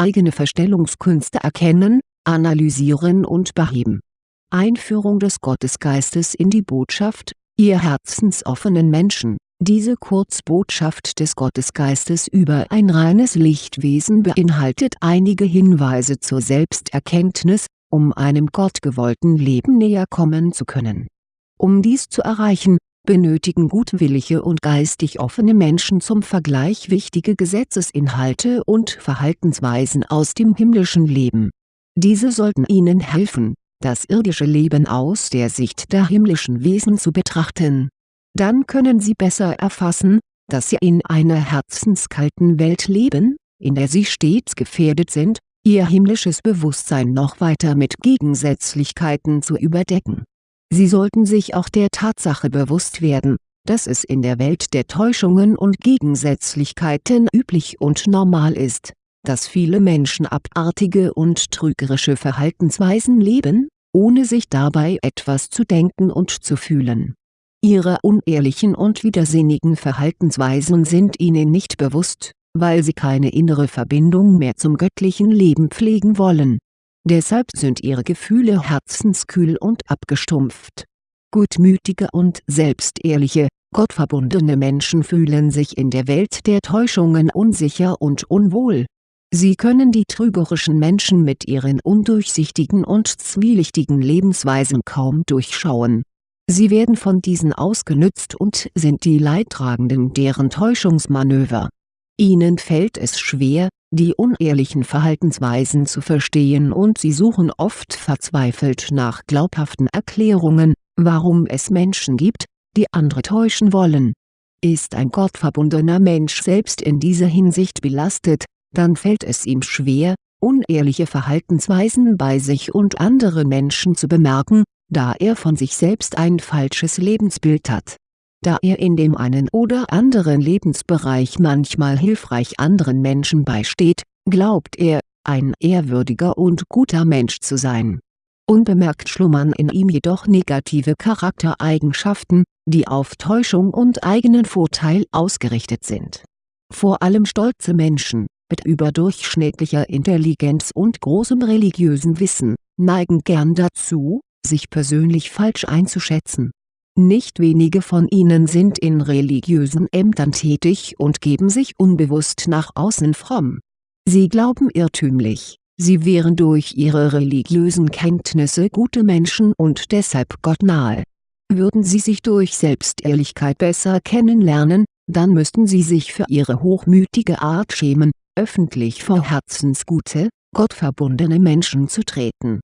eigene Verstellungskünste erkennen, analysieren und beheben. Einführung des Gottesgeistes in die Botschaft, ihr herzensoffenen Menschen diese Kurzbotschaft des Gottesgeistes über ein reines Lichtwesen beinhaltet einige Hinweise zur Selbsterkenntnis, um einem gottgewollten Leben näher kommen zu können. Um dies zu erreichen, benötigen gutwillige und geistig offene Menschen zum Vergleich wichtige Gesetzesinhalte und Verhaltensweisen aus dem himmlischen Leben. Diese sollten ihnen helfen, das irdische Leben aus der Sicht der himmlischen Wesen zu betrachten dann können Sie besser erfassen, dass Sie in einer herzenskalten Welt leben, in der Sie stets gefährdet sind, Ihr himmlisches Bewusstsein noch weiter mit Gegensätzlichkeiten zu überdecken. Sie sollten sich auch der Tatsache bewusst werden, dass es in der Welt der Täuschungen und Gegensätzlichkeiten üblich und normal ist, dass viele Menschen abartige und trügerische Verhaltensweisen leben, ohne sich dabei etwas zu denken und zu fühlen Ihre unehrlichen und widersinnigen Verhaltensweisen sind ihnen nicht bewusst, weil sie keine innere Verbindung mehr zum göttlichen Leben pflegen wollen. Deshalb sind ihre Gefühle herzenskühl und abgestumpft. Gutmütige und selbstehrliche, gottverbundene Menschen fühlen sich in der Welt der Täuschungen unsicher und unwohl. Sie können die trügerischen Menschen mit ihren undurchsichtigen und zwielichtigen Lebensweisen kaum durchschauen Sie werden von diesen ausgenützt und sind die Leidtragenden deren Täuschungsmanöver. Ihnen fällt es schwer, die unehrlichen Verhaltensweisen zu verstehen und sie suchen oft verzweifelt nach glaubhaften Erklärungen, warum es Menschen gibt, die andere täuschen wollen. Ist ein gottverbundener Mensch selbst in dieser Hinsicht belastet, dann fällt es ihm schwer, unehrliche Verhaltensweisen bei sich und anderen Menschen zu bemerken, da er von sich selbst ein falsches Lebensbild hat. Da er in dem einen oder anderen Lebensbereich manchmal hilfreich anderen Menschen beisteht, glaubt er, ein ehrwürdiger und guter Mensch zu sein. Unbemerkt schlummern in ihm jedoch negative Charaktereigenschaften, die auf Täuschung und eigenen Vorteil ausgerichtet sind. Vor allem stolze Menschen, mit überdurchschnittlicher Intelligenz und großem religiösen Wissen, neigen gern dazu, sich persönlich falsch einzuschätzen. Nicht wenige von ihnen sind in religiösen Ämtern tätig und geben sich unbewusst nach außen fromm. Sie glauben irrtümlich, sie wären durch ihre religiösen Kenntnisse gute Menschen und deshalb gottnahe. Würden sie sich durch Selbstehrlichkeit besser kennenlernen, dann müssten sie sich für ihre hochmütige Art schämen, öffentlich vor herzensgute, gottverbundene Menschen zu treten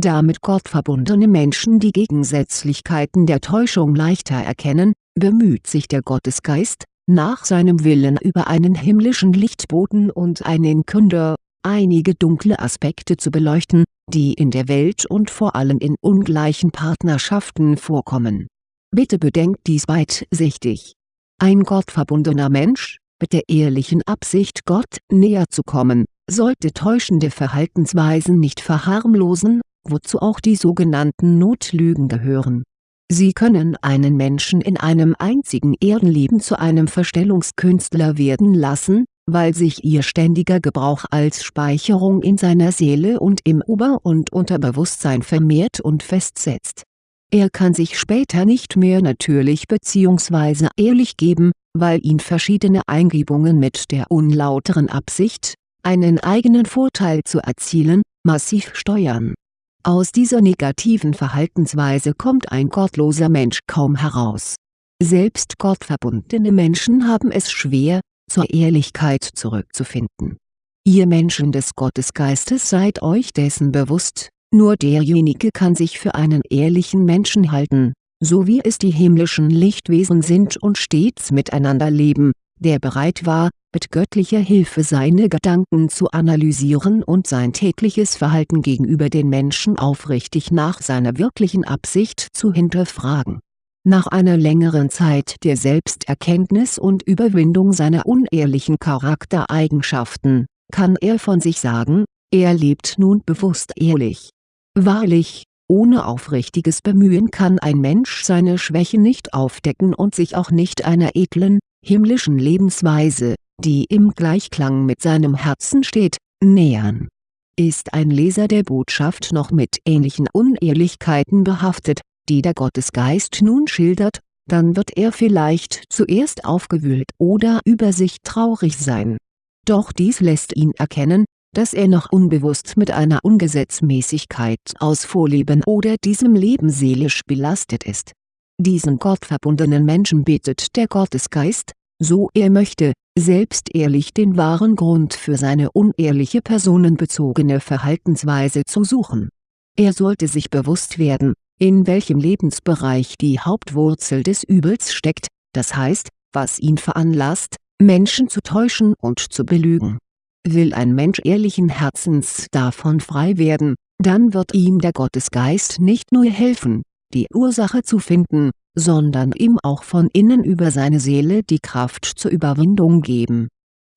damit gottverbundene Menschen die Gegensätzlichkeiten der Täuschung leichter erkennen, bemüht sich der Gottesgeist, nach seinem Willen über einen himmlischen Lichtboten und einen Künder, einige dunkle Aspekte zu beleuchten, die in der Welt und vor allem in ungleichen Partnerschaften vorkommen. Bitte bedenkt dies weitsichtig. Ein gottverbundener Mensch, mit der ehrlichen Absicht Gott näher zu kommen, sollte täuschende Verhaltensweisen nicht verharmlosen wozu auch die sogenannten Notlügen gehören. Sie können einen Menschen in einem einzigen Erdenleben zu einem Verstellungskünstler werden lassen, weil sich ihr ständiger Gebrauch als Speicherung in seiner Seele und im Ober- und Unterbewusstsein vermehrt und festsetzt. Er kann sich später nicht mehr natürlich bzw. ehrlich geben, weil ihn verschiedene Eingebungen mit der unlauteren Absicht, einen eigenen Vorteil zu erzielen, massiv steuern aus dieser negativen Verhaltensweise kommt ein gottloser Mensch kaum heraus. Selbst gottverbundene Menschen haben es schwer, zur Ehrlichkeit zurückzufinden. Ihr Menschen des Gottesgeistes seid euch dessen bewusst, nur derjenige kann sich für einen ehrlichen Menschen halten, so wie es die himmlischen Lichtwesen sind und stets miteinander leben, der bereit war, mit göttlicher Hilfe seine Gedanken zu analysieren und sein tägliches Verhalten gegenüber den Menschen aufrichtig nach seiner wirklichen Absicht zu hinterfragen. Nach einer längeren Zeit der Selbsterkenntnis und Überwindung seiner unehrlichen Charaktereigenschaften, kann er von sich sagen, er lebt nun bewusst ehrlich. Wahrlich, ohne aufrichtiges Bemühen kann ein Mensch seine Schwäche nicht aufdecken und sich auch nicht einer edlen, himmlischen Lebensweise, die im Gleichklang mit seinem Herzen steht, nähern. Ist ein Leser der Botschaft noch mit ähnlichen Unehrlichkeiten behaftet, die der Gottesgeist nun schildert, dann wird er vielleicht zuerst aufgewühlt oder über sich traurig sein. Doch dies lässt ihn erkennen, dass er noch unbewusst mit einer Ungesetzmäßigkeit aus Vorleben oder diesem Leben seelisch belastet ist. Diesen gottverbundenen Menschen bittet der Gottesgeist, so er möchte, selbst ehrlich den wahren Grund für seine unehrliche personenbezogene Verhaltensweise zu suchen. Er sollte sich bewusst werden, in welchem Lebensbereich die Hauptwurzel des Übels steckt, das heißt, was ihn veranlasst, Menschen zu täuschen und zu belügen. Will ein Mensch ehrlichen Herzens davon frei werden, dann wird ihm der Gottesgeist nicht nur helfen, die Ursache zu finden, sondern ihm auch von innen über seine Seele die Kraft zur Überwindung geben.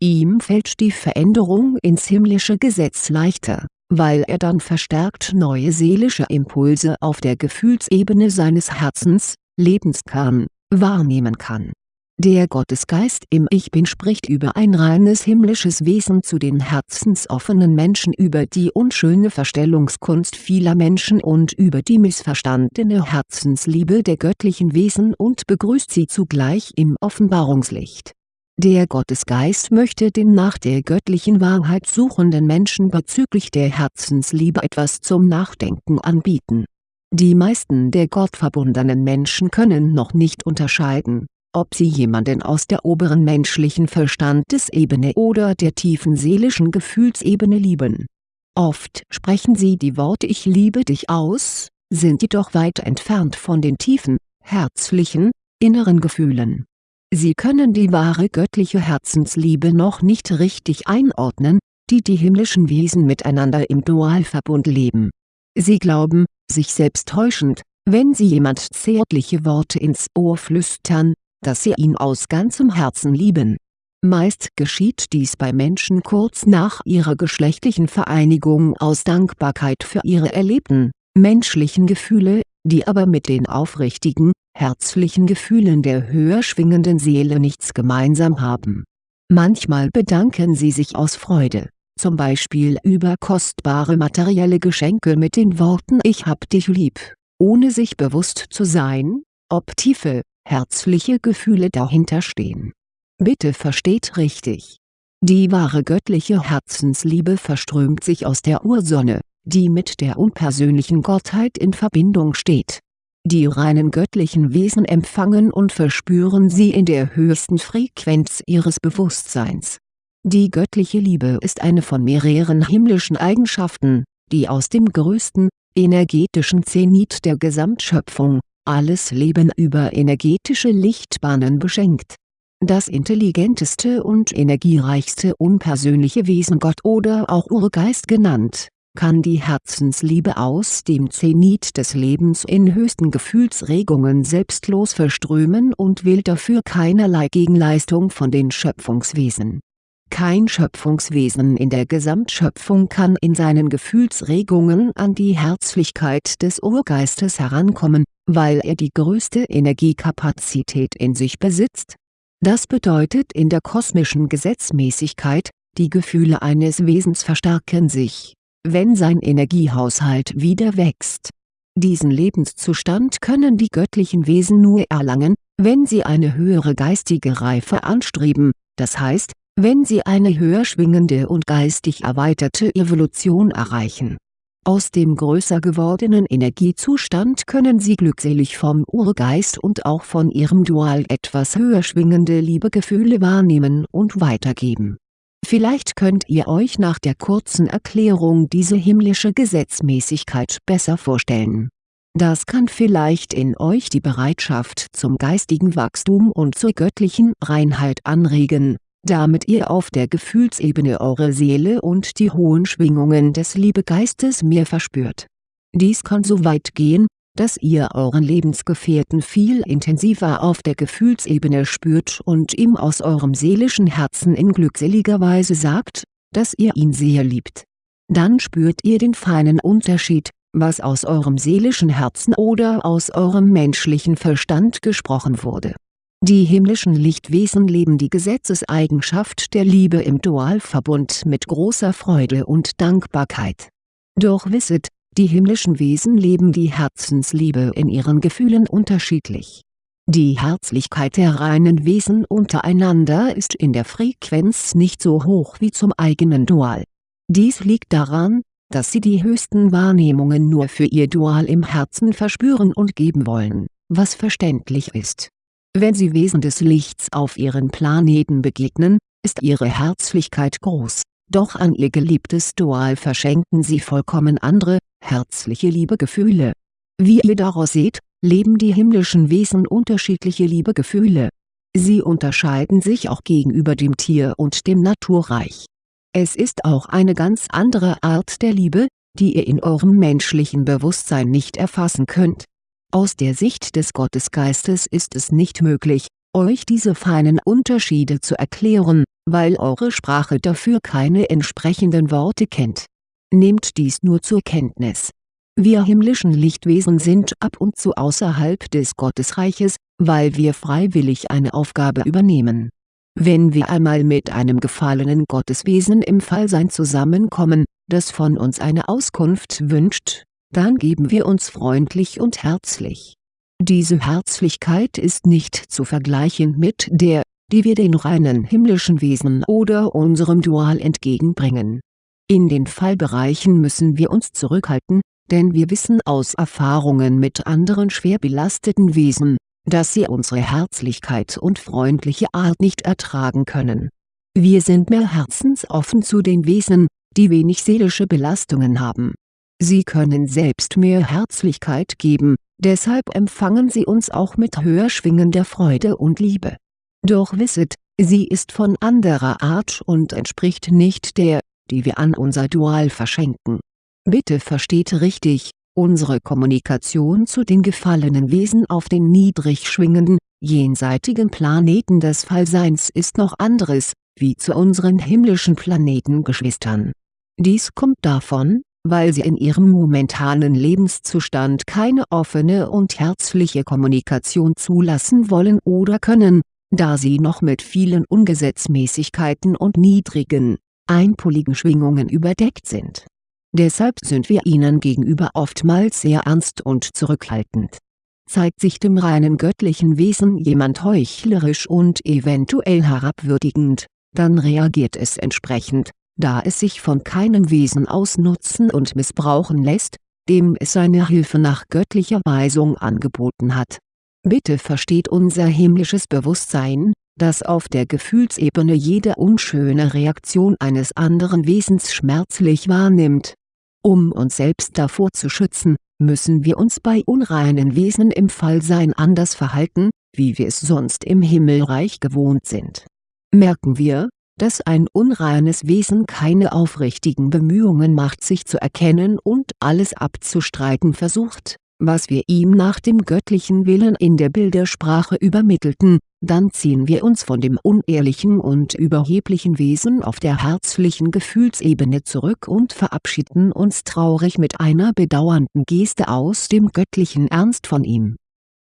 Ihm fällt die Veränderung ins himmlische Gesetz leichter weil er dann verstärkt neue seelische Impulse auf der Gefühlsebene seines Herzens, Lebenskern, wahrnehmen kann. Der Gottesgeist im Ich Bin spricht über ein reines himmlisches Wesen zu den herzensoffenen Menschen über die unschöne Verstellungskunst vieler Menschen und über die missverstandene Herzensliebe der göttlichen Wesen und begrüßt sie zugleich im Offenbarungslicht der Gottesgeist möchte den nach der göttlichen Wahrheit suchenden Menschen bezüglich der Herzensliebe etwas zum Nachdenken anbieten. Die meisten der gottverbundenen Menschen können noch nicht unterscheiden, ob sie jemanden aus der oberen menschlichen Verstandesebene oder der tiefen seelischen Gefühlsebene lieben. Oft sprechen sie die Worte Ich liebe dich aus, sind jedoch weit entfernt von den tiefen, herzlichen, inneren Gefühlen Sie können die wahre göttliche Herzensliebe noch nicht richtig einordnen, die die himmlischen Wesen miteinander im Dualverbund leben. Sie glauben, sich selbst täuschend, wenn sie jemand zärtliche Worte ins Ohr flüstern, dass sie ihn aus ganzem Herzen lieben. Meist geschieht dies bei Menschen kurz nach ihrer geschlechtlichen Vereinigung aus Dankbarkeit für ihre erlebten, menschlichen Gefühle, die aber mit den aufrichtigen, herzlichen Gefühlen der höher schwingenden Seele nichts gemeinsam haben. Manchmal bedanken sie sich aus Freude, zum Beispiel über kostbare materielle Geschenke mit den Worten Ich hab dich lieb, ohne sich bewusst zu sein, ob tiefe, herzliche Gefühle dahinter stehen. Bitte versteht richtig. Die wahre göttliche Herzensliebe verströmt sich aus der Ursonne, die mit der unpersönlichen Gottheit in Verbindung steht die reinen göttlichen Wesen empfangen und verspüren sie in der höchsten Frequenz ihres Bewusstseins. Die göttliche Liebe ist eine von mehreren himmlischen Eigenschaften, die aus dem größten, energetischen Zenit der Gesamtschöpfung, alles Leben über energetische Lichtbahnen beschenkt. Das intelligenteste und energiereichste unpersönliche Wesen Gott oder auch Urgeist genannt kann die Herzensliebe aus dem Zenit des Lebens in höchsten Gefühlsregungen selbstlos verströmen und will dafür keinerlei Gegenleistung von den Schöpfungswesen. Kein Schöpfungswesen in der Gesamtschöpfung kann in seinen Gefühlsregungen an die Herzlichkeit des Urgeistes herankommen, weil er die größte Energiekapazität in sich besitzt. Das bedeutet in der kosmischen Gesetzmäßigkeit, die Gefühle eines Wesens verstärken sich wenn sein Energiehaushalt wieder wächst. Diesen Lebenszustand können die göttlichen Wesen nur erlangen, wenn sie eine höhere geistige Reife anstreben, das heißt, wenn sie eine höher schwingende und geistig erweiterte Evolution erreichen. Aus dem größer gewordenen Energiezustand können sie glückselig vom Urgeist und auch von ihrem Dual etwas höher schwingende Liebegefühle wahrnehmen und weitergeben Vielleicht könnt ihr euch nach der kurzen Erklärung diese himmlische Gesetzmäßigkeit besser vorstellen. Das kann vielleicht in euch die Bereitschaft zum geistigen Wachstum und zur göttlichen Reinheit anregen, damit ihr auf der Gefühlsebene eure Seele und die hohen Schwingungen des Liebegeistes mehr verspürt. Dies kann so weit gehen, dass ihr euren Lebensgefährten viel intensiver auf der Gefühlsebene spürt und ihm aus eurem seelischen Herzen in glückseliger Weise sagt, dass ihr ihn sehr liebt. Dann spürt ihr den feinen Unterschied, was aus eurem seelischen Herzen oder aus eurem menschlichen Verstand gesprochen wurde. Die himmlischen Lichtwesen leben die Gesetzeseigenschaft der Liebe im Dualverbund mit großer Freude und Dankbarkeit. Doch wisset, die himmlischen Wesen leben die Herzensliebe in ihren Gefühlen unterschiedlich. Die Herzlichkeit der reinen Wesen untereinander ist in der Frequenz nicht so hoch wie zum eigenen Dual. Dies liegt daran, dass sie die höchsten Wahrnehmungen nur für ihr Dual im Herzen verspüren und geben wollen, was verständlich ist wenn sie Wesen des Lichts auf ihren Planeten begegnen, ist ihre Herzlichkeit groß, doch an ihr geliebtes Dual verschenken sie vollkommen andere, herzliche Liebegefühle. Wie ihr daraus seht, leben die himmlischen Wesen unterschiedliche Liebegefühle. Sie unterscheiden sich auch gegenüber dem Tier- und dem Naturreich. Es ist auch eine ganz andere Art der Liebe, die ihr in eurem menschlichen Bewusstsein nicht erfassen könnt aus der Sicht des Gottesgeistes ist es nicht möglich, euch diese feinen Unterschiede zu erklären, weil eure Sprache dafür keine entsprechenden Worte kennt. Nehmt dies nur zur Kenntnis. Wir himmlischen Lichtwesen sind ab und zu außerhalb des Gottesreiches, weil wir freiwillig eine Aufgabe übernehmen. Wenn wir einmal mit einem gefallenen Gotteswesen im Fallsein zusammenkommen, das von uns eine Auskunft wünscht, dann geben wir uns freundlich und herzlich. Diese Herzlichkeit ist nicht zu vergleichen mit der, die wir den reinen himmlischen Wesen oder unserem Dual entgegenbringen. In den Fallbereichen müssen wir uns zurückhalten, denn wir wissen aus Erfahrungen mit anderen schwer belasteten Wesen, dass sie unsere Herzlichkeit und freundliche Art nicht ertragen können. Wir sind mehr herzensoffen zu den Wesen, die wenig seelische Belastungen haben Sie können selbst mehr Herzlichkeit geben, deshalb empfangen Sie uns auch mit höher schwingender Freude und Liebe. Doch wisset, sie ist von anderer Art und entspricht nicht der, die wir an unser Dual verschenken. Bitte versteht richtig, unsere Kommunikation zu den gefallenen Wesen auf den niedrig schwingenden, jenseitigen Planeten des Fallseins ist noch anderes, wie zu unseren himmlischen Planetengeschwistern. Dies kommt davon, weil sie in ihrem momentanen Lebenszustand keine offene und herzliche Kommunikation zulassen wollen oder können, da sie noch mit vielen Ungesetzmäßigkeiten und niedrigen, einpoligen Schwingungen überdeckt sind. Deshalb sind wir ihnen gegenüber oftmals sehr ernst und zurückhaltend. Zeigt sich dem reinen göttlichen Wesen jemand heuchlerisch und eventuell herabwürdigend, dann reagiert es entsprechend da es sich von keinem Wesen ausnutzen und missbrauchen lässt, dem es seine Hilfe nach göttlicher Weisung angeboten hat. Bitte versteht unser himmlisches Bewusstsein, das auf der Gefühlsebene jede unschöne Reaktion eines anderen Wesens schmerzlich wahrnimmt. Um uns selbst davor zu schützen, müssen wir uns bei unreinen Wesen im Fallsein anders verhalten, wie wir es sonst im Himmelreich gewohnt sind. Merken wir, dass ein unreines Wesen keine aufrichtigen Bemühungen macht sich zu erkennen und alles abzustreiten versucht, was wir ihm nach dem göttlichen Willen in der Bildersprache übermittelten, dann ziehen wir uns von dem unehrlichen und überheblichen Wesen auf der herzlichen Gefühlsebene zurück und verabschieden uns traurig mit einer bedauernden Geste aus dem göttlichen Ernst von ihm.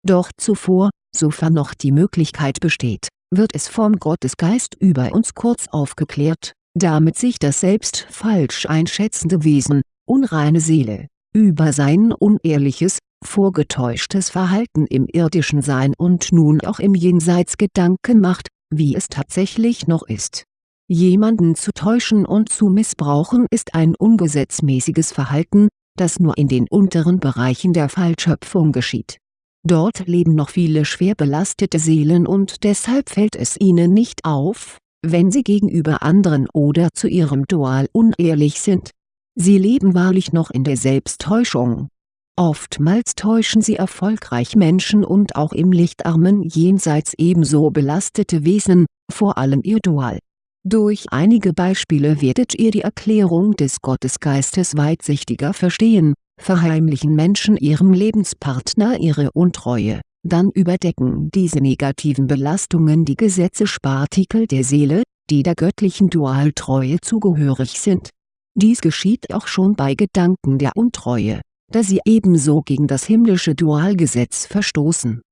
Doch zuvor, sofern noch die Möglichkeit besteht wird es vom Gottesgeist über uns kurz aufgeklärt, damit sich das selbst falsch einschätzende Wesen, unreine Seele, über sein unehrliches, vorgetäuschtes Verhalten im irdischen Sein und nun auch im Jenseits Gedanken macht, wie es tatsächlich noch ist. Jemanden zu täuschen und zu missbrauchen ist ein ungesetzmäßiges Verhalten, das nur in den unteren Bereichen der Fallschöpfung geschieht Dort leben noch viele schwer belastete Seelen und deshalb fällt es ihnen nicht auf, wenn sie gegenüber anderen oder zu ihrem Dual unehrlich sind. Sie leben wahrlich noch in der Selbsttäuschung. Oftmals täuschen sie erfolgreich Menschen und auch im lichtarmen Jenseits ebenso belastete Wesen, vor allem ihr Dual. Durch einige Beispiele werdet ihr die Erklärung des Gottesgeistes weitsichtiger verstehen, verheimlichen Menschen ihrem Lebenspartner ihre Untreue, dann überdecken diese negativen Belastungen die Gesetzespartikel der Seele, die der göttlichen Dualtreue zugehörig sind. Dies geschieht auch schon bei Gedanken der Untreue, da sie ebenso gegen das himmlische Dualgesetz verstoßen.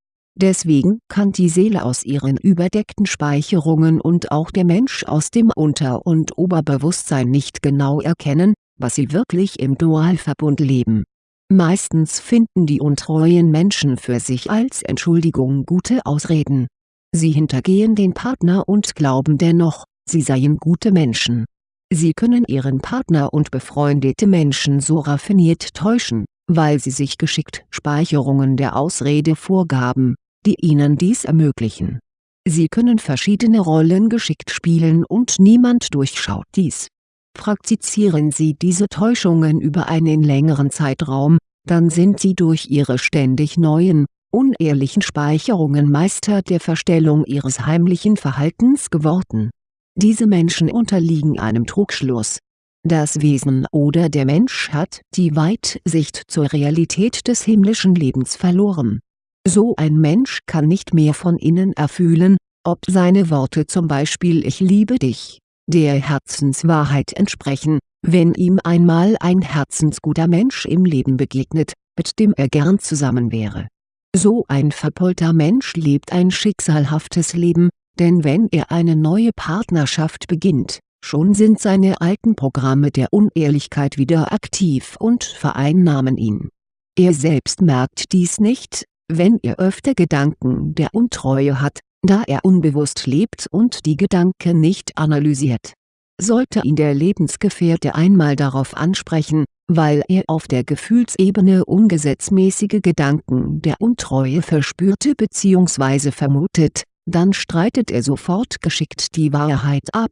Deswegen kann die Seele aus ihren überdeckten Speicherungen und auch der Mensch aus dem Unter- und Oberbewusstsein nicht genau erkennen, was sie wirklich im Dualverbund leben. Meistens finden die untreuen Menschen für sich als Entschuldigung gute Ausreden. Sie hintergehen den Partner und glauben dennoch, sie seien gute Menschen. Sie können ihren Partner und befreundete Menschen so raffiniert täuschen, weil sie sich geschickt Speicherungen der Ausrede vorgaben die ihnen dies ermöglichen. Sie können verschiedene Rollen geschickt spielen und niemand durchschaut dies. Praktizieren Sie diese Täuschungen über einen längeren Zeitraum, dann sind Sie durch Ihre ständig neuen, unehrlichen Speicherungen Meister der Verstellung Ihres heimlichen Verhaltens geworden. Diese Menschen unterliegen einem Trugschluss. Das Wesen oder der Mensch hat die Weitsicht zur Realität des himmlischen Lebens verloren so ein Mensch kann nicht mehr von innen erfühlen, ob seine Worte zum Beispiel Ich liebe dich, der Herzenswahrheit entsprechen, wenn ihm einmal ein herzensguter Mensch im Leben begegnet, mit dem er gern zusammen wäre. So ein verpolter Mensch lebt ein schicksalhaftes Leben, denn wenn er eine neue Partnerschaft beginnt, schon sind seine alten Programme der Unehrlichkeit wieder aktiv und vereinnahmen ihn. Er selbst merkt dies nicht, wenn er öfter Gedanken der Untreue hat, da er unbewusst lebt und die Gedanken nicht analysiert. Sollte ihn der Lebensgefährte einmal darauf ansprechen, weil er auf der Gefühlsebene ungesetzmäßige Gedanken der Untreue verspürte bzw. vermutet, dann streitet er sofort geschickt die Wahrheit ab.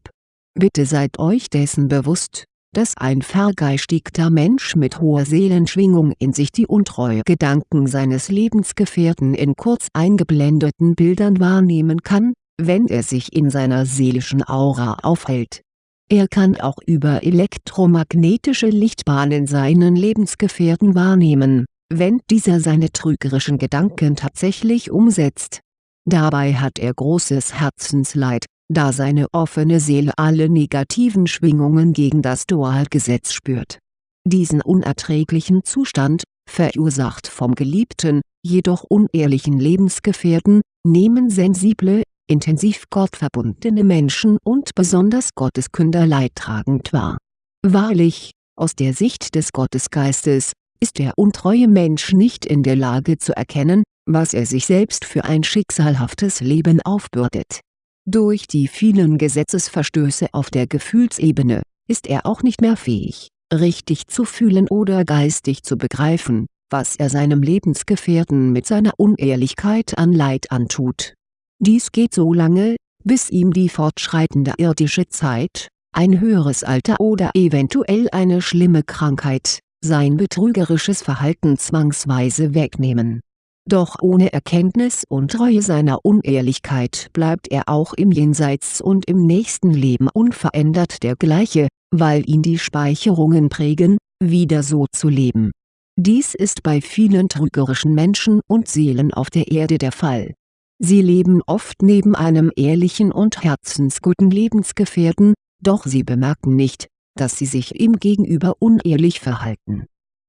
Bitte seid euch dessen bewusst, dass ein vergeistigter Mensch mit hoher Seelenschwingung in sich die untreue Gedanken seines Lebensgefährten in kurz eingeblendeten Bildern wahrnehmen kann, wenn er sich in seiner seelischen Aura aufhält. Er kann auch über elektromagnetische Lichtbahnen seinen Lebensgefährten wahrnehmen, wenn dieser seine trügerischen Gedanken tatsächlich umsetzt. Dabei hat er großes Herzensleid, da seine offene Seele alle negativen Schwingungen gegen das Dualgesetz spürt. Diesen unerträglichen Zustand, verursacht vom geliebten, jedoch unehrlichen Lebensgefährten, nehmen sensible, intensiv gottverbundene Menschen und besonders Gotteskünder leidtragend wahr. Wahrlich, aus der Sicht des Gottesgeistes, ist der untreue Mensch nicht in der Lage zu erkennen, was er sich selbst für ein schicksalhaftes Leben aufbürdet durch die vielen Gesetzesverstöße auf der Gefühlsebene, ist er auch nicht mehr fähig, richtig zu fühlen oder geistig zu begreifen, was er seinem Lebensgefährten mit seiner Unehrlichkeit an Leid antut. Dies geht so lange, bis ihm die fortschreitende irdische Zeit, ein höheres Alter oder eventuell eine schlimme Krankheit, sein betrügerisches Verhalten zwangsweise wegnehmen doch ohne Erkenntnis und Treue seiner Unehrlichkeit bleibt er auch im Jenseits und im nächsten Leben unverändert der gleiche, weil ihn die Speicherungen prägen, wieder so zu leben. Dies ist bei vielen trügerischen Menschen und Seelen auf der Erde der Fall. Sie leben oft neben einem ehrlichen und herzensguten Lebensgefährten, doch sie bemerken nicht, dass sie sich ihm gegenüber unehrlich verhalten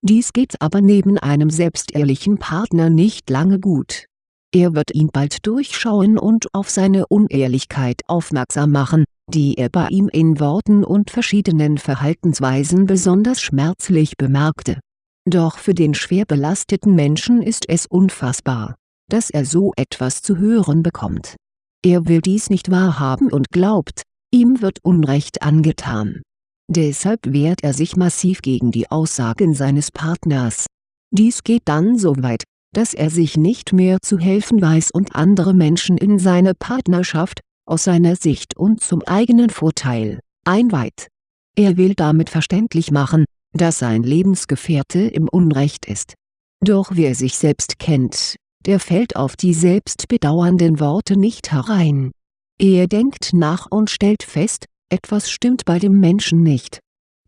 dies geht aber neben einem selbstehrlichen Partner nicht lange gut. Er wird ihn bald durchschauen und auf seine Unehrlichkeit aufmerksam machen, die er bei ihm in Worten und verschiedenen Verhaltensweisen besonders schmerzlich bemerkte. Doch für den schwer belasteten Menschen ist es unfassbar, dass er so etwas zu hören bekommt. Er will dies nicht wahrhaben und glaubt, ihm wird Unrecht angetan Deshalb wehrt er sich massiv gegen die Aussagen seines Partners. Dies geht dann so weit, dass er sich nicht mehr zu helfen weiß und andere Menschen in seine Partnerschaft, aus seiner Sicht und zum eigenen Vorteil, einweiht. Er will damit verständlich machen, dass sein Lebensgefährte im Unrecht ist. Doch wer sich selbst kennt, der fällt auf die selbstbedauernden Worte nicht herein. Er denkt nach und stellt fest, etwas stimmt bei dem Menschen nicht.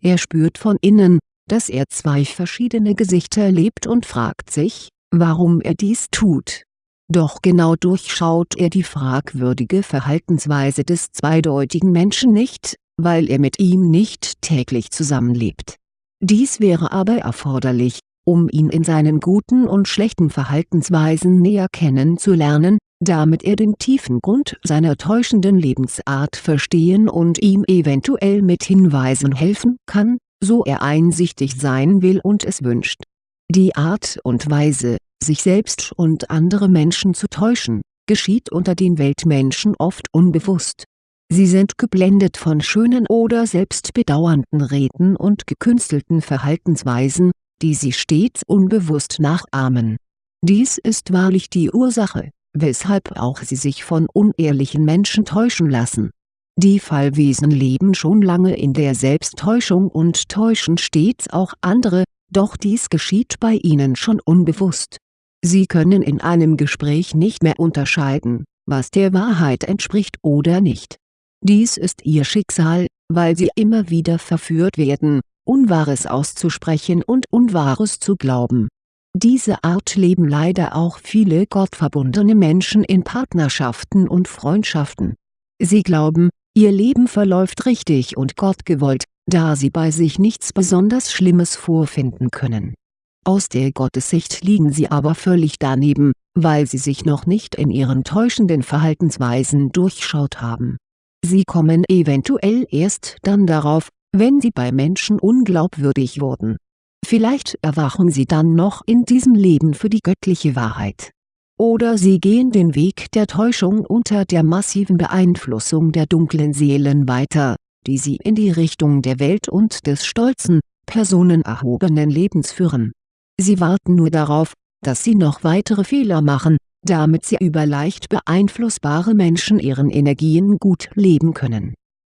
Er spürt von innen, dass er zwei verschiedene Gesichter erlebt und fragt sich, warum er dies tut. Doch genau durchschaut er die fragwürdige Verhaltensweise des zweideutigen Menschen nicht, weil er mit ihm nicht täglich zusammenlebt. Dies wäre aber erforderlich, um ihn in seinen guten und schlechten Verhaltensweisen näher kennenzulernen, damit er den tiefen Grund seiner täuschenden Lebensart verstehen und ihm eventuell mit Hinweisen helfen kann, so er einsichtig sein will und es wünscht. Die Art und Weise, sich selbst und andere Menschen zu täuschen, geschieht unter den Weltmenschen oft unbewusst. Sie sind geblendet von schönen oder selbstbedauernden Reden und gekünstelten Verhaltensweisen, die sie stets unbewusst nachahmen. Dies ist wahrlich die Ursache, weshalb auch sie sich von unehrlichen Menschen täuschen lassen. Die Fallwesen leben schon lange in der Selbsttäuschung und täuschen stets auch andere, doch dies geschieht bei ihnen schon unbewusst. Sie können in einem Gespräch nicht mehr unterscheiden, was der Wahrheit entspricht oder nicht. Dies ist ihr Schicksal, weil sie immer wieder verführt werden, Unwahres auszusprechen und Unwahres zu glauben. Diese Art leben leider auch viele gottverbundene Menschen in Partnerschaften und Freundschaften. Sie glauben, ihr Leben verläuft richtig und gottgewollt, da sie bei sich nichts besonders Schlimmes vorfinden können. Aus der Gottessicht liegen sie aber völlig daneben, weil sie sich noch nicht in ihren täuschenden Verhaltensweisen durchschaut haben. Sie kommen eventuell erst dann darauf, wenn sie bei Menschen unglaubwürdig wurden. Vielleicht erwachen sie dann noch in diesem Leben für die göttliche Wahrheit. Oder sie gehen den Weg der Täuschung unter der massiven Beeinflussung der dunklen Seelen weiter, die sie in die Richtung der Welt und des stolzen, personenerhobenen Lebens führen. Sie warten nur darauf, dass sie noch weitere Fehler machen, damit sie über leicht beeinflussbare Menschen ihren Energien gut leben können.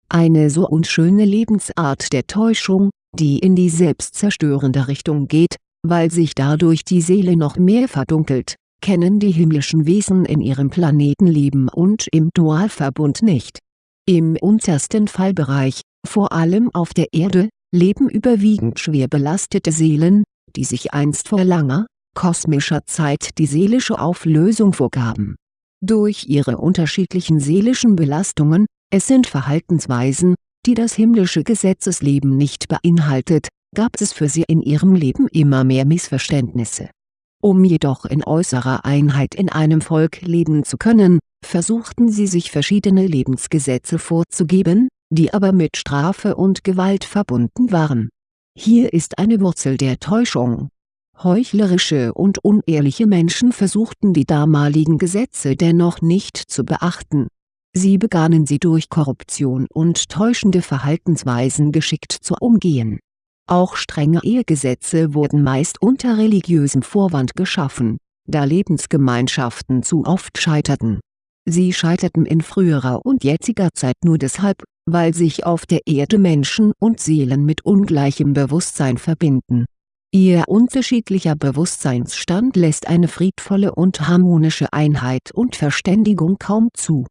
Eine so unschöne Lebensart der Täuschung, die in die selbstzerstörende Richtung geht, weil sich dadurch die Seele noch mehr verdunkelt, kennen die himmlischen Wesen in ihrem Planetenleben und im Dualverbund nicht. Im untersten Fallbereich, vor allem auf der Erde, leben überwiegend schwer belastete Seelen, die sich einst vor langer, kosmischer Zeit die seelische Auflösung vorgaben. Durch ihre unterschiedlichen seelischen Belastungen, es sind Verhaltensweisen, die das himmlische Gesetzesleben nicht beinhaltet, gab es für sie in ihrem Leben immer mehr Missverständnisse. Um jedoch in äußerer Einheit in einem Volk leben zu können, versuchten sie sich verschiedene Lebensgesetze vorzugeben, die aber mit Strafe und Gewalt verbunden waren. Hier ist eine Wurzel der Täuschung. Heuchlerische und unehrliche Menschen versuchten die damaligen Gesetze dennoch nicht zu beachten Sie begannen sie durch Korruption und täuschende Verhaltensweisen geschickt zu umgehen. Auch strenge Ehegesetze wurden meist unter religiösem Vorwand geschaffen, da Lebensgemeinschaften zu oft scheiterten. Sie scheiterten in früherer und jetziger Zeit nur deshalb, weil sich auf der Erde Menschen und Seelen mit ungleichem Bewusstsein verbinden. Ihr unterschiedlicher Bewusstseinsstand lässt eine friedvolle und harmonische Einheit und Verständigung kaum zu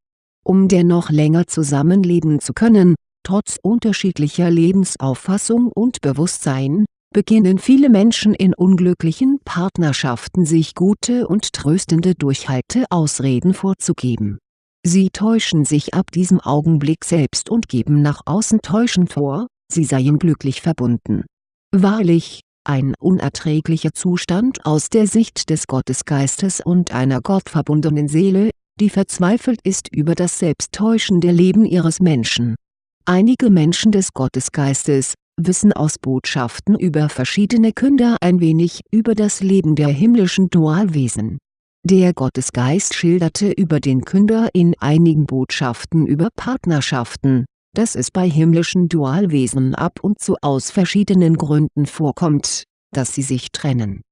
um dennoch länger zusammenleben zu können, trotz unterschiedlicher Lebensauffassung und Bewusstsein, beginnen viele Menschen in unglücklichen Partnerschaften sich gute und tröstende Durchhalteausreden vorzugeben. Sie täuschen sich ab diesem Augenblick selbst und geben nach außen täuschend vor, sie seien glücklich verbunden. Wahrlich, ein unerträglicher Zustand aus der Sicht des Gottesgeistes und einer gottverbundenen Seele die verzweifelt ist über das selbsttäuschende Leben ihres Menschen. Einige Menschen des Gottesgeistes, wissen aus Botschaften über verschiedene Künder ein wenig über das Leben der himmlischen Dualwesen. Der Gottesgeist schilderte über den Künder in einigen Botschaften über Partnerschaften, dass es bei himmlischen Dualwesen ab und zu aus verschiedenen Gründen vorkommt, dass sie sich trennen.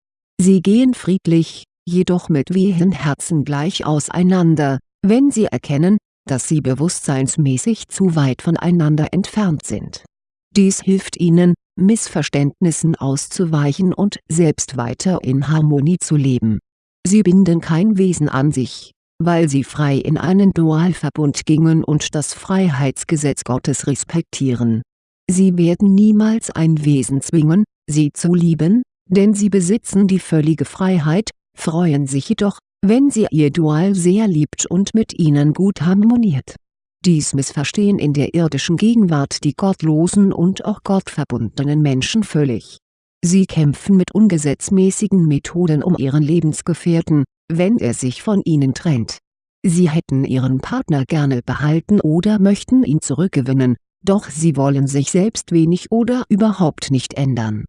Sie gehen friedlich, jedoch mit wehen Herzen gleich auseinander, wenn sie erkennen, dass sie bewusstseinsmäßig zu weit voneinander entfernt sind. Dies hilft ihnen, Missverständnissen auszuweichen und selbst weiter in Harmonie zu leben. Sie binden kein Wesen an sich, weil sie frei in einen Dualverbund gingen und das Freiheitsgesetz Gottes respektieren. Sie werden niemals ein Wesen zwingen, sie zu lieben, denn sie besitzen die völlige Freiheit, freuen sich jedoch, wenn sie ihr Dual sehr liebt und mit ihnen gut harmoniert. Dies missverstehen in der irdischen Gegenwart die gottlosen und auch gottverbundenen Menschen völlig. Sie kämpfen mit ungesetzmäßigen Methoden um ihren Lebensgefährten, wenn er sich von ihnen trennt. Sie hätten ihren Partner gerne behalten oder möchten ihn zurückgewinnen, doch sie wollen sich selbst wenig oder überhaupt nicht ändern.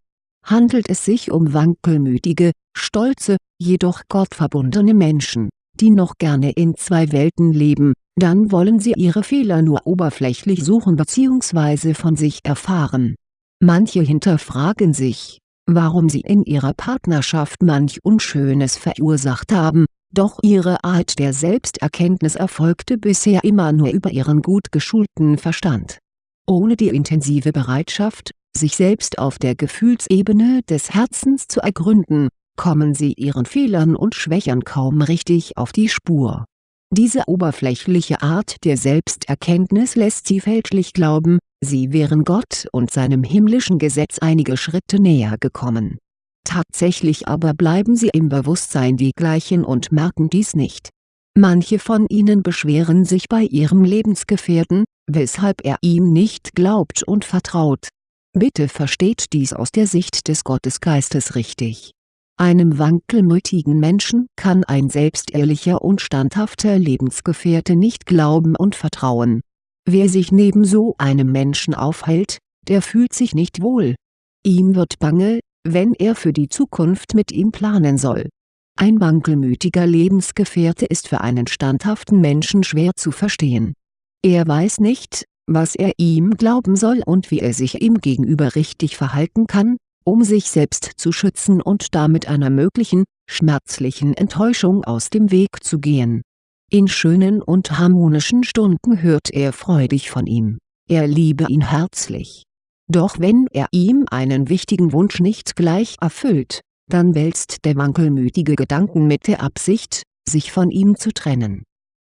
Handelt es sich um wankelmütige, stolze, jedoch gottverbundene Menschen, die noch gerne in zwei Welten leben, dann wollen sie ihre Fehler nur oberflächlich suchen bzw. von sich erfahren. Manche hinterfragen sich, warum sie in ihrer Partnerschaft manch Unschönes verursacht haben, doch ihre Art der Selbsterkenntnis erfolgte bisher immer nur über ihren gut geschulten Verstand. Ohne die intensive Bereitschaft, sich selbst auf der Gefühlsebene des Herzens zu ergründen, kommen sie ihren Fehlern und Schwächen kaum richtig auf die Spur. Diese oberflächliche Art der Selbsterkenntnis lässt sie fälschlich glauben, sie wären Gott und seinem himmlischen Gesetz einige Schritte näher gekommen. Tatsächlich aber bleiben sie im Bewusstsein die gleichen und merken dies nicht. Manche von ihnen beschweren sich bei ihrem Lebensgefährten, weshalb er ihm nicht glaubt und vertraut. Bitte versteht dies aus der Sicht des Gottesgeistes richtig. Einem wankelmütigen Menschen kann ein selbstehrlicher und standhafter Lebensgefährte nicht glauben und vertrauen. Wer sich neben so einem Menschen aufhält, der fühlt sich nicht wohl. Ihm wird bange, wenn er für die Zukunft mit ihm planen soll. Ein wankelmütiger Lebensgefährte ist für einen standhaften Menschen schwer zu verstehen. Er weiß nicht, was er ihm glauben soll und wie er sich ihm gegenüber richtig verhalten kann, um sich selbst zu schützen und damit einer möglichen, schmerzlichen Enttäuschung aus dem Weg zu gehen. In schönen und harmonischen Stunden hört er freudig von ihm, er liebe ihn herzlich. Doch wenn er ihm einen wichtigen Wunsch nicht gleich erfüllt, dann wälzt der wankelmütige Gedanken mit der Absicht, sich von ihm zu trennen.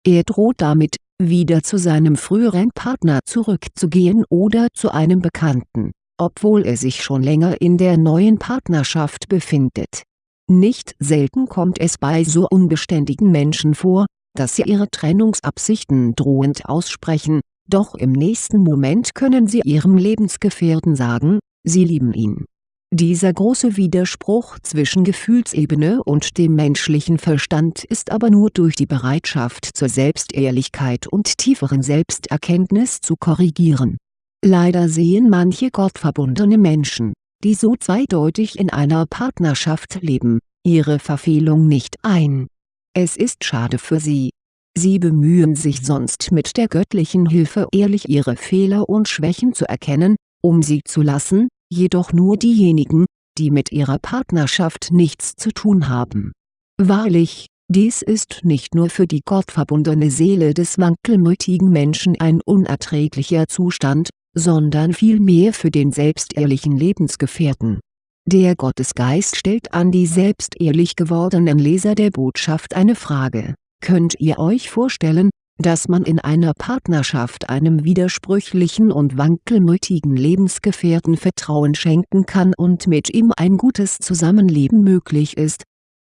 Er droht damit, wieder zu seinem früheren Partner zurückzugehen oder zu einem Bekannten, obwohl er sich schon länger in der neuen Partnerschaft befindet. Nicht selten kommt es bei so unbeständigen Menschen vor, dass sie ihre Trennungsabsichten drohend aussprechen, doch im nächsten Moment können sie ihrem Lebensgefährten sagen, sie lieben ihn. Dieser große Widerspruch zwischen Gefühlsebene und dem menschlichen Verstand ist aber nur durch die Bereitschaft zur Selbstehrlichkeit und tieferen Selbsterkenntnis zu korrigieren. Leider sehen manche gottverbundene Menschen, die so zweideutig in einer Partnerschaft leben, ihre Verfehlung nicht ein. Es ist schade für sie. Sie bemühen sich sonst mit der göttlichen Hilfe ehrlich ihre Fehler und Schwächen zu erkennen, um sie zu lassen, jedoch nur diejenigen, die mit ihrer Partnerschaft nichts zu tun haben. Wahrlich, dies ist nicht nur für die gottverbundene Seele des wankelmütigen Menschen ein unerträglicher Zustand, sondern vielmehr für den selbstehrlichen Lebensgefährten. Der Gottesgeist stellt an die selbstehrlich gewordenen Leser der Botschaft eine Frage, könnt ihr euch vorstellen, dass man in einer Partnerschaft einem widersprüchlichen und wankelmütigen Lebensgefährten Vertrauen schenken kann und mit ihm ein gutes Zusammenleben möglich ist.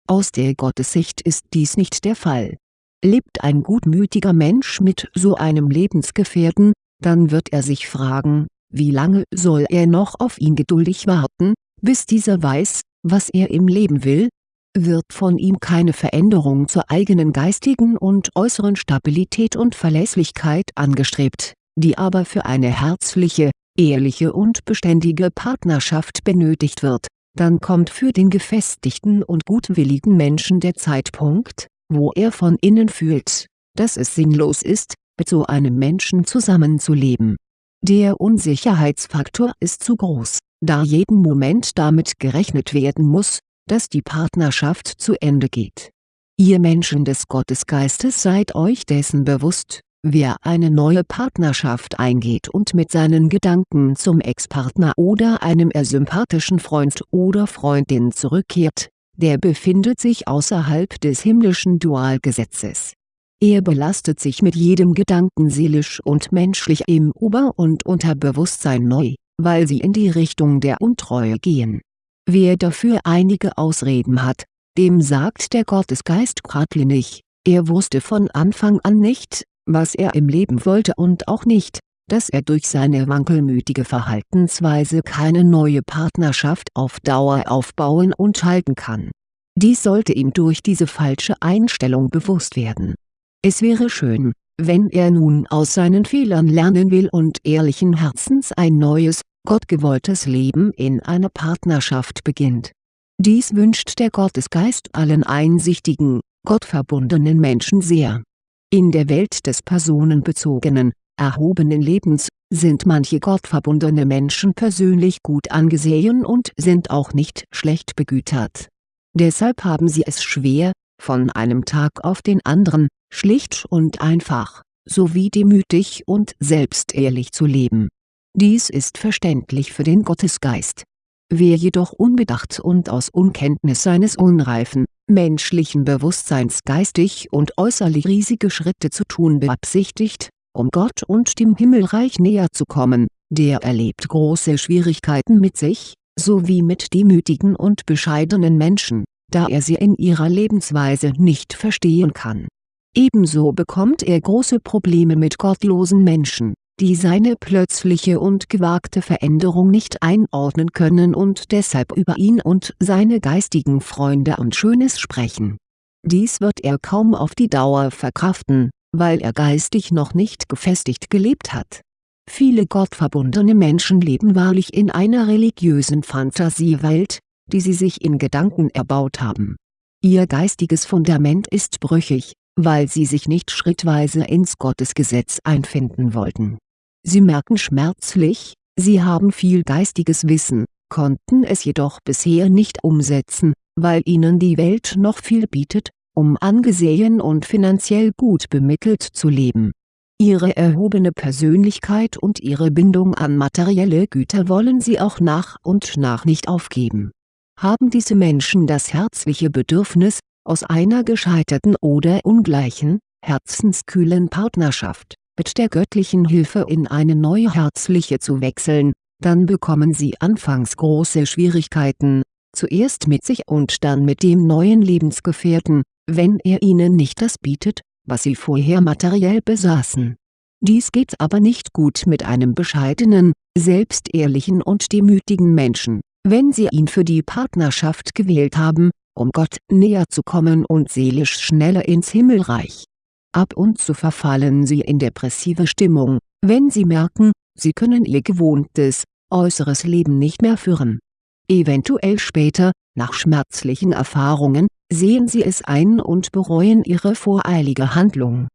Aus der Gottessicht ist dies nicht der Fall. Lebt ein gutmütiger Mensch mit so einem Lebensgefährten, dann wird er sich fragen, wie lange soll er noch auf ihn geduldig warten, bis dieser weiß, was er im Leben will, wird von ihm keine Veränderung zur eigenen geistigen und äußeren Stabilität und Verlässlichkeit angestrebt, die aber für eine herzliche, ehrliche und beständige Partnerschaft benötigt wird, dann kommt für den gefestigten und gutwilligen Menschen der Zeitpunkt, wo er von innen fühlt, dass es sinnlos ist, mit so einem Menschen zusammenzuleben. Der Unsicherheitsfaktor ist zu groß, da jeden Moment damit gerechnet werden muss, dass die Partnerschaft zu Ende geht. Ihr Menschen des Gottesgeistes seid euch dessen bewusst, wer eine neue Partnerschaft eingeht und mit seinen Gedanken zum Ex-Partner oder einem eher sympathischen Freund oder Freundin zurückkehrt, der befindet sich außerhalb des himmlischen Dualgesetzes. Er belastet sich mit jedem Gedanken seelisch und menschlich im Ober- und Unterbewusstsein neu, weil sie in die Richtung der Untreue gehen Wer dafür einige Ausreden hat, dem sagt der Gottesgeist geradlinig, er wusste von Anfang an nicht, was er im Leben wollte und auch nicht, dass er durch seine wankelmütige Verhaltensweise keine neue Partnerschaft auf Dauer aufbauen und halten kann. Dies sollte ihm durch diese falsche Einstellung bewusst werden. Es wäre schön, wenn er nun aus seinen Fehlern lernen will und ehrlichen Herzens ein neues, gottgewolltes Leben in einer Partnerschaft beginnt. Dies wünscht der Gottesgeist allen einsichtigen, gottverbundenen Menschen sehr. In der Welt des personenbezogenen, erhobenen Lebens, sind manche gottverbundene Menschen persönlich gut angesehen und sind auch nicht schlecht begütert. Deshalb haben sie es schwer, von einem Tag auf den anderen, schlicht und einfach, sowie demütig und selbstehrlich zu leben. Dies ist verständlich für den Gottesgeist. Wer jedoch unbedacht und aus Unkenntnis seines unreifen, menschlichen Bewusstseins geistig und äußerlich riesige Schritte zu tun beabsichtigt, um Gott und dem Himmelreich näher zu kommen, der erlebt große Schwierigkeiten mit sich, sowie mit demütigen und bescheidenen Menschen, da er sie in ihrer Lebensweise nicht verstehen kann. Ebenso bekommt er große Probleme mit gottlosen Menschen, die seine plötzliche und gewagte Veränderung nicht einordnen können und deshalb über ihn und seine geistigen Freunde und Schönes sprechen. Dies wird er kaum auf die Dauer verkraften, weil er geistig noch nicht gefestigt gelebt hat. Viele gottverbundene Menschen leben wahrlich in einer religiösen Fantasiewelt, die sie sich in Gedanken erbaut haben. Ihr geistiges Fundament ist brüchig, weil sie sich nicht schrittweise ins Gottesgesetz einfinden wollten. Sie merken schmerzlich, sie haben viel geistiges Wissen, konnten es jedoch bisher nicht umsetzen, weil ihnen die Welt noch viel bietet, um angesehen und finanziell gut bemittelt zu leben. Ihre erhobene Persönlichkeit und ihre Bindung an materielle Güter wollen sie auch nach und nach nicht aufgeben. Haben diese Menschen das herzliche Bedürfnis, aus einer gescheiterten oder ungleichen, herzenskühlen Partnerschaft, mit der göttlichen Hilfe in eine neue herzliche zu wechseln, dann bekommen sie anfangs große Schwierigkeiten, zuerst mit sich und dann mit dem neuen Lebensgefährten, wenn er ihnen nicht das bietet, was sie vorher materiell besaßen. Dies geht aber nicht gut mit einem bescheidenen, selbstehrlichen und demütigen Menschen, wenn sie ihn für die Partnerschaft gewählt haben, um Gott näher zu kommen und seelisch schneller ins Himmelreich. Ab und zu verfallen sie in depressive Stimmung, wenn sie merken, sie können ihr gewohntes, äußeres Leben nicht mehr führen. Eventuell später, nach schmerzlichen Erfahrungen, sehen sie es ein und bereuen ihre voreilige Handlung.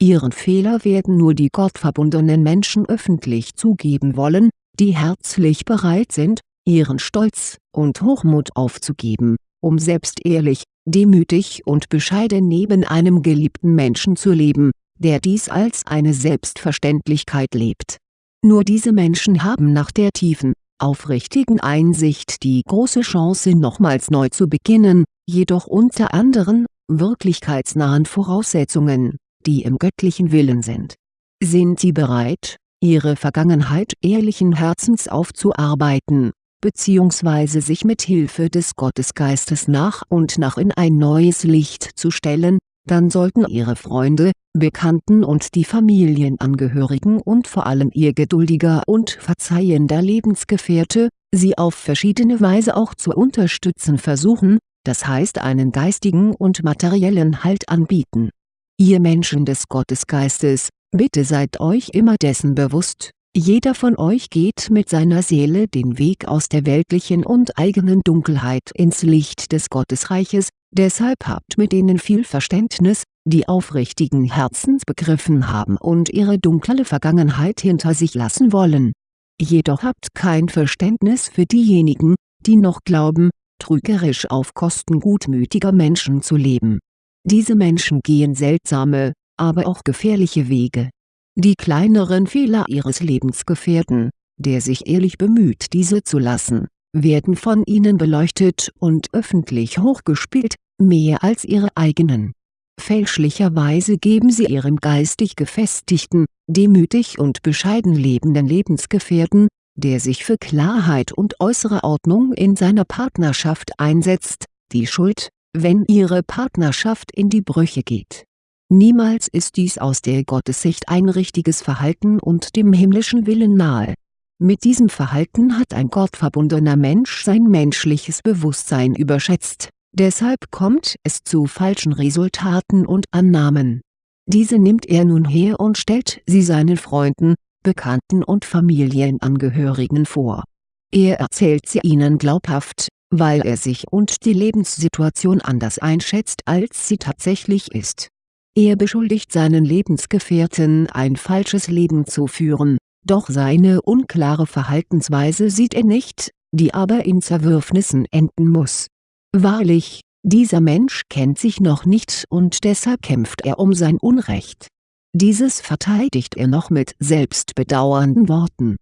Ihren Fehler werden nur die gottverbundenen Menschen öffentlich zugeben wollen, die herzlich bereit sind, ihren Stolz und Hochmut aufzugeben, um selbst ehrlich, demütig und bescheiden neben einem geliebten Menschen zu leben, der dies als eine Selbstverständlichkeit lebt. Nur diese Menschen haben nach der tiefen, aufrichtigen Einsicht die große Chance nochmals neu zu beginnen, jedoch unter anderen, wirklichkeitsnahen Voraussetzungen, die im göttlichen Willen sind. Sind sie bereit, ihre Vergangenheit ehrlichen Herzens aufzuarbeiten, beziehungsweise sich mit Hilfe des Gottesgeistes nach und nach in ein neues Licht zu stellen, dann sollten ihre Freunde, Bekannten und die Familienangehörigen und vor allem ihr geduldiger und verzeihender Lebensgefährte, sie auf verschiedene Weise auch zu unterstützen versuchen, das heißt einen geistigen und materiellen Halt anbieten. Ihr Menschen des Gottesgeistes, bitte seid euch immer dessen bewusst, jeder von euch geht mit seiner Seele den Weg aus der weltlichen und eigenen Dunkelheit ins Licht des Gottesreiches, deshalb habt mit denen viel Verständnis, die aufrichtigen Herzens begriffen haben und ihre dunkle Vergangenheit hinter sich lassen wollen. Jedoch habt kein Verständnis für diejenigen, die noch glauben, trügerisch auf Kosten gutmütiger Menschen zu leben. Diese Menschen gehen seltsame, aber auch gefährliche Wege die kleineren Fehler ihres Lebensgefährten, der sich ehrlich bemüht diese zu lassen, werden von ihnen beleuchtet und öffentlich hochgespielt, mehr als ihre eigenen. Fälschlicherweise geben sie ihrem geistig gefestigten, demütig und bescheiden lebenden Lebensgefährten, der sich für Klarheit und äußere Ordnung in seiner Partnerschaft einsetzt, die Schuld, wenn ihre Partnerschaft in die Brüche geht Niemals ist dies aus der Gottessicht ein richtiges Verhalten und dem himmlischen Willen nahe. Mit diesem Verhalten hat ein gottverbundener Mensch sein menschliches Bewusstsein überschätzt, deshalb kommt es zu falschen Resultaten und Annahmen. Diese nimmt er nun her und stellt sie seinen Freunden, Bekannten und Familienangehörigen vor. Er erzählt sie ihnen glaubhaft, weil er sich und die Lebenssituation anders einschätzt als sie tatsächlich ist er beschuldigt seinen Lebensgefährten ein falsches Leben zu führen, doch seine unklare Verhaltensweise sieht er nicht, die aber in Zerwürfnissen enden muss. Wahrlich, dieser Mensch kennt sich noch nicht und deshalb kämpft er um sein Unrecht. Dieses verteidigt er noch mit selbstbedauernden Worten.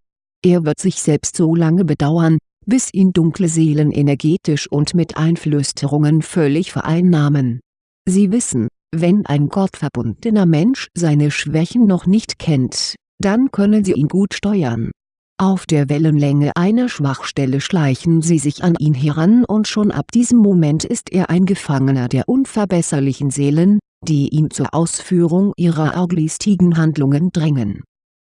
Er wird sich selbst so lange bedauern, bis ihn dunkle Seelen energetisch und mit Einflüsterungen völlig vereinnahmen. Sie wissen, wenn ein gottverbundener Mensch seine Schwächen noch nicht kennt, dann können sie ihn gut steuern. Auf der Wellenlänge einer Schwachstelle schleichen sie sich an ihn heran und schon ab diesem Moment ist er ein Gefangener der unverbesserlichen Seelen, die ihn zur Ausführung ihrer arglistigen Handlungen drängen.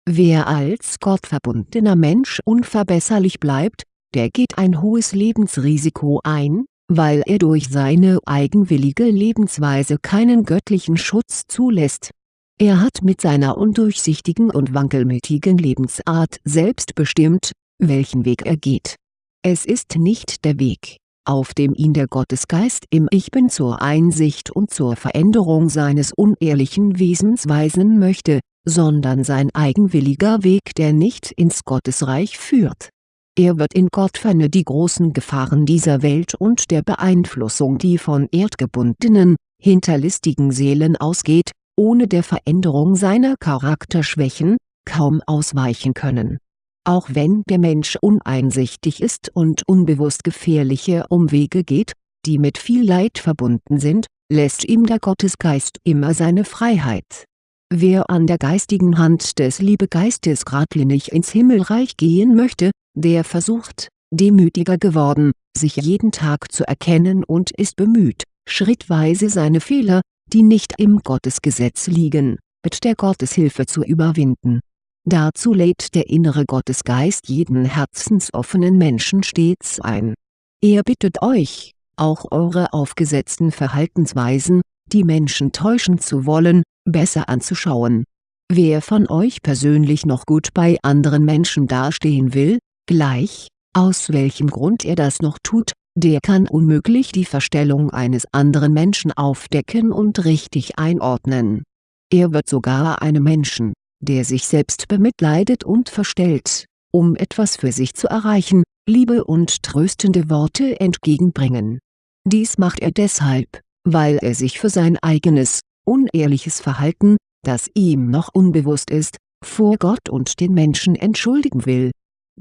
Wer als gottverbundener Mensch unverbesserlich bleibt, der geht ein hohes Lebensrisiko ein, weil er durch seine eigenwillige Lebensweise keinen göttlichen Schutz zulässt. Er hat mit seiner undurchsichtigen und wankelmütigen Lebensart selbst bestimmt, welchen Weg er geht. Es ist nicht der Weg, auf dem ihn der Gottesgeist im Ich Bin zur Einsicht und zur Veränderung seines unehrlichen Wesens weisen möchte, sondern sein eigenwilliger Weg der nicht ins Gottesreich führt er wird in Gottferne die großen Gefahren dieser Welt und der Beeinflussung die von erdgebundenen, hinterlistigen Seelen ausgeht, ohne der Veränderung seiner Charakterschwächen, kaum ausweichen können. Auch wenn der Mensch uneinsichtig ist und unbewusst gefährliche Umwege geht, die mit viel Leid verbunden sind, lässt ihm der Gottesgeist immer seine Freiheit. Wer an der geistigen Hand des Liebegeistes geradlinig ins Himmelreich gehen möchte, der versucht, demütiger geworden, sich jeden Tag zu erkennen und ist bemüht, schrittweise seine Fehler, die nicht im Gottesgesetz liegen, mit der Gotteshilfe zu überwinden. Dazu lädt der innere Gottesgeist jeden herzensoffenen Menschen stets ein. Er bittet euch, auch eure aufgesetzten Verhaltensweisen, die Menschen täuschen zu wollen, besser anzuschauen. Wer von euch persönlich noch gut bei anderen Menschen dastehen will, Gleich, aus welchem Grund er das noch tut, der kann unmöglich die Verstellung eines anderen Menschen aufdecken und richtig einordnen. Er wird sogar einem Menschen, der sich selbst bemitleidet und verstellt, um etwas für sich zu erreichen, Liebe und tröstende Worte entgegenbringen. Dies macht er deshalb, weil er sich für sein eigenes, unehrliches Verhalten, das ihm noch unbewusst ist, vor Gott und den Menschen entschuldigen will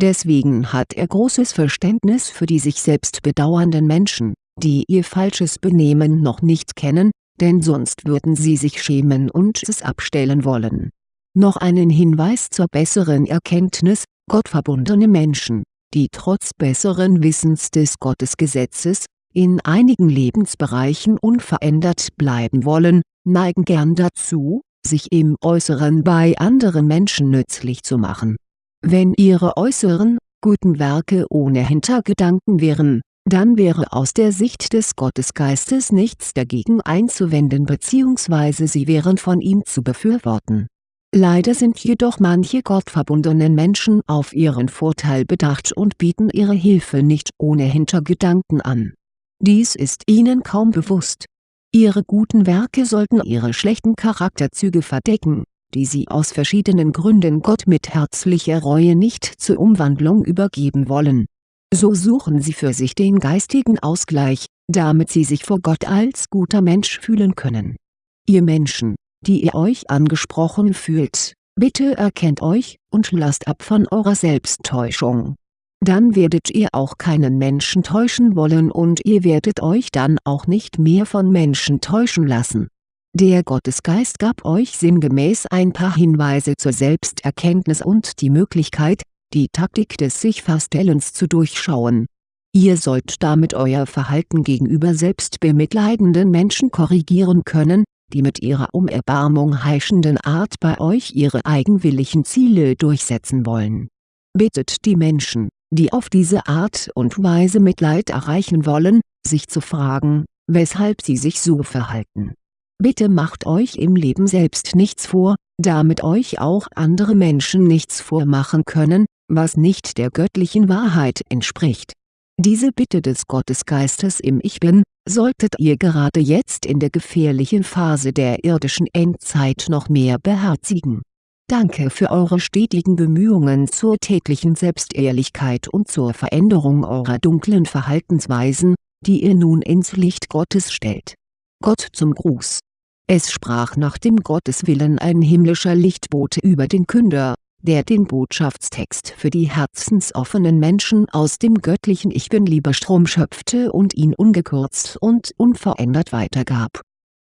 Deswegen hat er großes Verständnis für die sich selbst bedauernden Menschen, die ihr falsches Benehmen noch nicht kennen, denn sonst würden sie sich schämen und es abstellen wollen. Noch einen Hinweis zur besseren Erkenntnis, gottverbundene Menschen, die trotz besseren Wissens des Gottesgesetzes, in einigen Lebensbereichen unverändert bleiben wollen, neigen gern dazu, sich im Äußeren bei anderen Menschen nützlich zu machen wenn ihre äußeren, guten Werke ohne Hintergedanken wären, dann wäre aus der Sicht des Gottesgeistes nichts dagegen einzuwenden bzw. sie wären von ihm zu befürworten. Leider sind jedoch manche gottverbundenen Menschen auf ihren Vorteil bedacht und bieten ihre Hilfe nicht ohne Hintergedanken an. Dies ist ihnen kaum bewusst. Ihre guten Werke sollten ihre schlechten Charakterzüge verdecken die sie aus verschiedenen Gründen Gott mit herzlicher Reue nicht zur Umwandlung übergeben wollen. So suchen sie für sich den geistigen Ausgleich, damit sie sich vor Gott als guter Mensch fühlen können. Ihr Menschen, die ihr euch angesprochen fühlt, bitte erkennt euch und lasst ab von eurer Selbsttäuschung. Dann werdet ihr auch keinen Menschen täuschen wollen und ihr werdet euch dann auch nicht mehr von Menschen täuschen lassen der Gottesgeist gab euch sinngemäß ein paar Hinweise zur Selbsterkenntnis und die Möglichkeit, die Taktik des Sich-Verstellens zu durchschauen. Ihr sollt damit euer Verhalten gegenüber selbstbemitleidenden Menschen korrigieren können, die mit ihrer um Erbarmung heischenden Art bei euch ihre eigenwilligen Ziele durchsetzen wollen. Bittet die Menschen, die auf diese Art und Weise Mitleid erreichen wollen, sich zu fragen, weshalb sie sich so verhalten. Bitte macht euch im Leben selbst nichts vor, damit euch auch andere Menschen nichts vormachen können, was nicht der göttlichen Wahrheit entspricht. Diese Bitte des Gottesgeistes im Ich Bin, solltet ihr gerade jetzt in der gefährlichen Phase der irdischen Endzeit noch mehr beherzigen. Danke für eure stetigen Bemühungen zur täglichen Selbstehrlichkeit und zur Veränderung eurer dunklen Verhaltensweisen, die ihr nun ins Licht Gottes stellt. Gott zum Gruß. Es sprach nach dem Gotteswillen ein himmlischer Lichtbote über den Künder, der den Botschaftstext für die herzensoffenen Menschen aus dem göttlichen Ich Bin-Lieberstrom schöpfte und ihn ungekürzt und unverändert weitergab